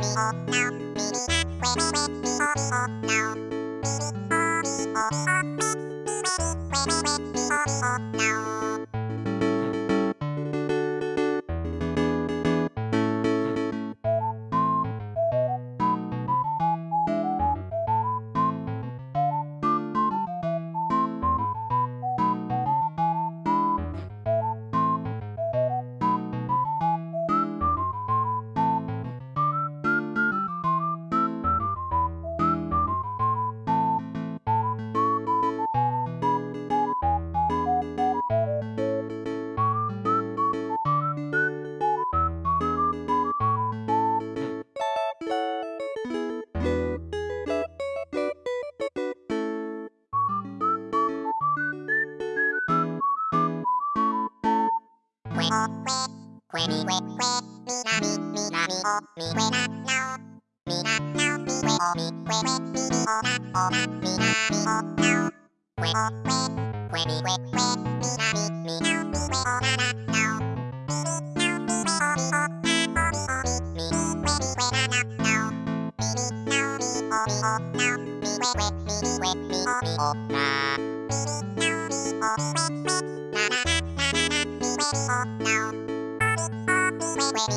me oh now. Me me that, way me way me oh me oh now. Oh,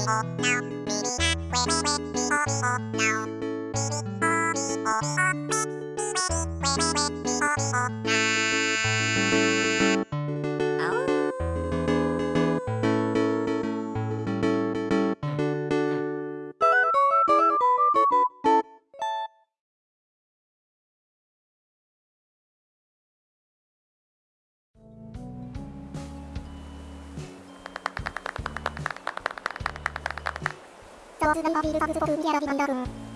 Oh, vas a dar por ir vas a dar